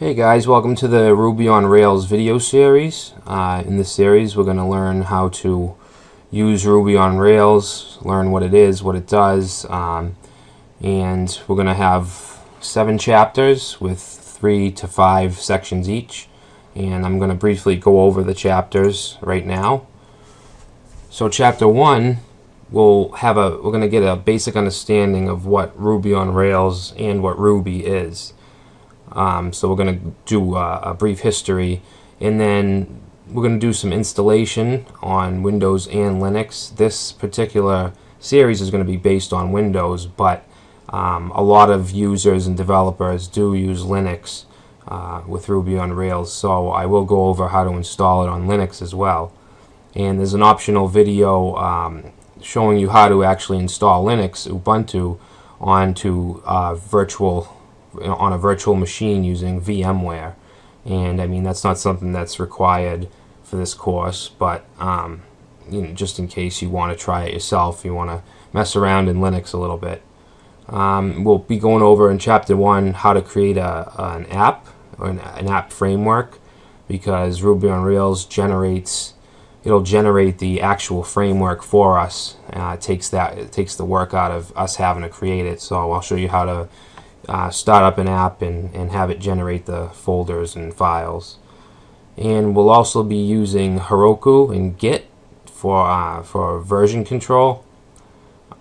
Hey guys, welcome to the Ruby on Rails video series. Uh, in this series we're going to learn how to use Ruby on Rails, learn what it is, what it does, um, and we're going to have seven chapters with three to five sections each and I'm going to briefly go over the chapters right now. So chapter one we'll have a we're going to get a basic understanding of what Ruby on Rails and what Ruby is. Um, so we're going to do uh, a brief history and then we're going to do some installation on Windows and Linux. This particular series is going to be based on Windows, but um, a lot of users and developers do use Linux uh, with Ruby on Rails, so I will go over how to install it on Linux as well. And there's an optional video um, showing you how to actually install Linux, Ubuntu, onto uh, virtual on a virtual machine using VMware. And I mean, that's not something that's required for this course, but um, you know, just in case you want to try it yourself, you want to mess around in Linux a little bit. Um, we'll be going over in chapter one how to create a, an app or an, an app framework because Ruby on Rails generates it'll generate the actual framework for us. Uh, it takes that it takes the work out of us having to create it. So I'll show you how to uh, start up an app and, and have it generate the folders and files. And we'll also be using Heroku and Git for uh, for version control.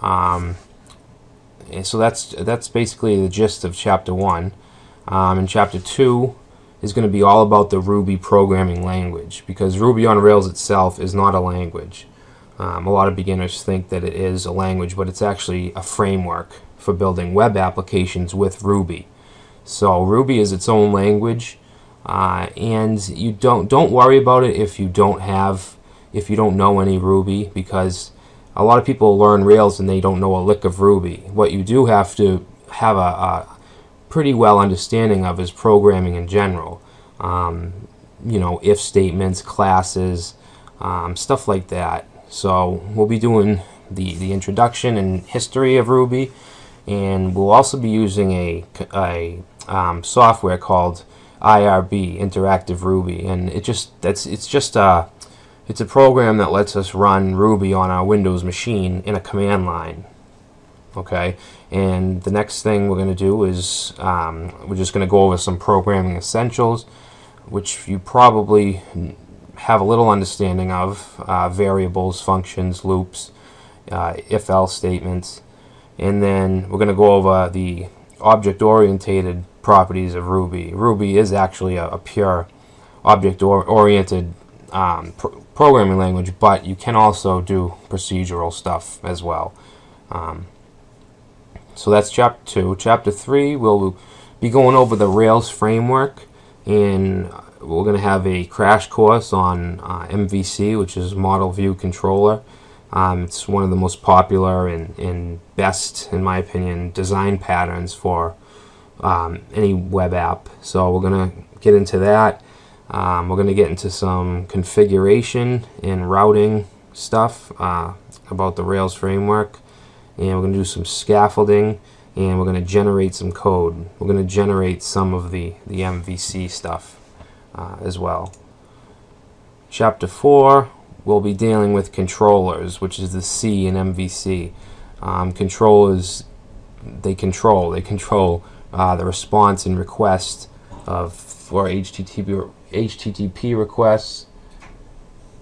Um, and so that's that's basically the gist of chapter one. Um, and chapter two is going to be all about the Ruby programming language because Ruby on Rails itself is not a language. Um, a lot of beginners think that it is a language, but it's actually a framework for building web applications with Ruby. So Ruby is its own language, uh, and you don't don't worry about it if you don't have if you don't know any Ruby because a lot of people learn Rails and they don't know a lick of Ruby. What you do have to have a, a pretty well understanding of is programming in general. Um, you know, if statements, classes, um, stuff like that. So we'll be doing the, the introduction and history of Ruby and we'll also be using a, a um, software called IRB, Interactive Ruby, and it just that's it's just a it's a program that lets us run Ruby on our Windows machine in a command line. Okay, and the next thing we're going to do is um, we're just going to go over some programming essentials, which you probably have a little understanding of: uh, variables, functions, loops, uh, if-else statements and then we're going to go over the object-oriented properties of Ruby. Ruby is actually a, a pure object-oriented um, pr programming language, but you can also do procedural stuff as well. Um, so that's chapter 2. Chapter 3, we'll be going over the Rails framework, and we're going to have a crash course on uh, MVC, which is Model View Controller. Um, it's one of the most popular and, and best, in my opinion, design patterns for um, any web app. So we're going to get into that. Um, we're going to get into some configuration and routing stuff uh, about the Rails framework. And we're going to do some scaffolding and we're going to generate some code. We're going to generate some of the, the MVC stuff uh, as well. Chapter 4, we'll be dealing with controllers, which is the C in MVC. Um, controllers, they control. They control uh, the response and request of for HTTP HTTP requests,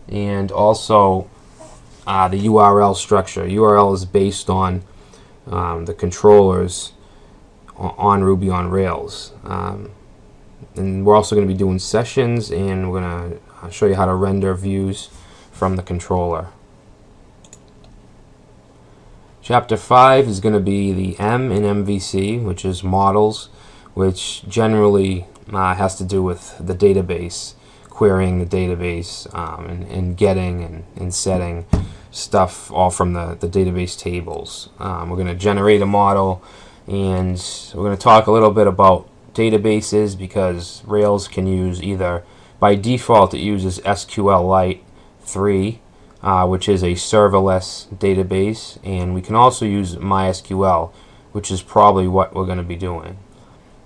and also uh, the URL structure. URL is based on um, the controllers on Ruby on Rails. Um, and we're also going to be doing sessions, and we're going to uh, show you how to render views from the controller. Chapter 5 is going to be the M in MVC, which is models, which generally uh, has to do with the database, querying the database, um, and, and, getting and, and, setting stuff all from the, the database tables. Um, we're going to generate a model, and we're going to talk a little bit about databases because Rails can use either, by default it uses SQLite 3, uh, which is a serverless database, and we can also use MySQL, which is probably what we're going to be doing.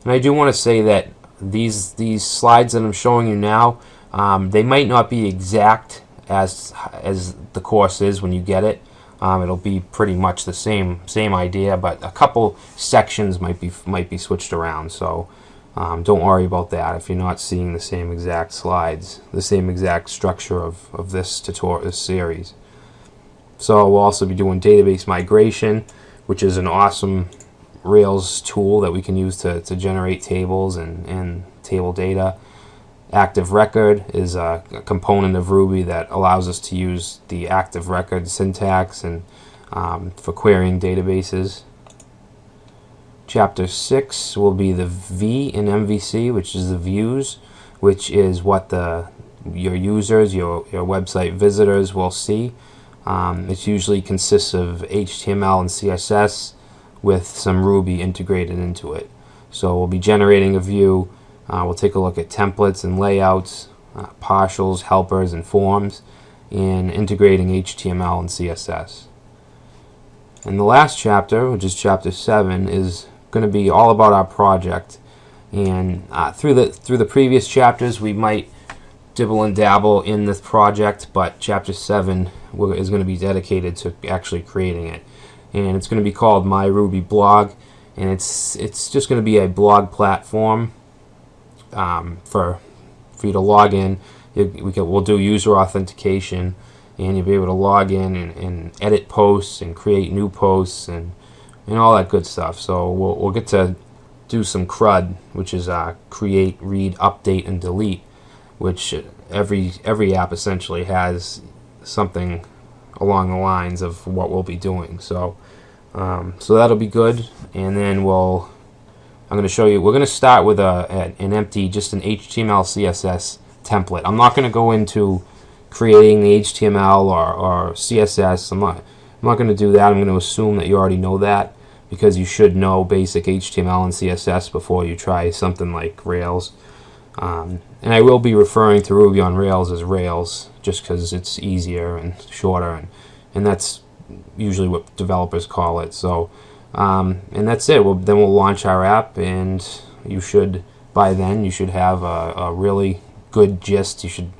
And I do want to say that these these slides that I'm showing you now, um, they might not be exact as as the course is when you get it. Um, it'll be pretty much the same same idea, but a couple sections might be might be switched around. So um, don't worry about that if you're not seeing the same exact slides, the same exact structure of, of this tutorial, this series. So we'll also be doing database migration, which is an awesome Rails tool that we can use to, to generate tables and, and table data. Active record is a, a, component of Ruby that allows us to use the active record syntax and um, for querying databases. Chapter 6 will be the V in MVC, which is the views, which is what the your users, your, your website visitors will see. Um, it usually consists of HTML and CSS with some Ruby integrated into it. So we'll be generating a view. Uh, we'll take a look at templates and layouts, uh, partials, helpers, and forms, and integrating HTML and CSS. And the last chapter, which is chapter 7, is going to be all about our project. And uh, through the through the previous chapters, we might dibble and dabble in this project, but chapter 7 is going to be dedicated to actually creating it. And it's going to be called My Ruby Blog, and it's it's just going to be a blog platform um, for for you to log in. we can, we'll do user authentication, and you'll be able to log in and, and edit posts and create new posts and and all that good stuff. So we'll, we'll get to do some CRUD, which is uh, create, read, update, and delete, which every every app essentially has something along the lines of what we'll be doing. So um, so that'll be good, and then we'll I'm going to show you. We're going to start with a, an empty, just an HTML CSS template. I'm not going to go into creating the HTML or, or CSS. I'm not, I'm not going to do that. I'm going to assume that you already know that because you should know basic HTML and CSS before you try something like Rails. Um, and I will be referring to Ruby on Rails as Rails just because it's easier and shorter and, and that's usually what developers call it. So, um, and that's it. We'll, then we'll launch our app and you should, by then, you should have a, a really good gist. You should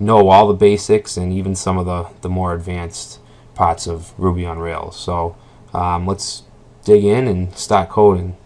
know all the basics and even some of the, the more advanced parts of Ruby on Rails. So um, let's dig in and start coding.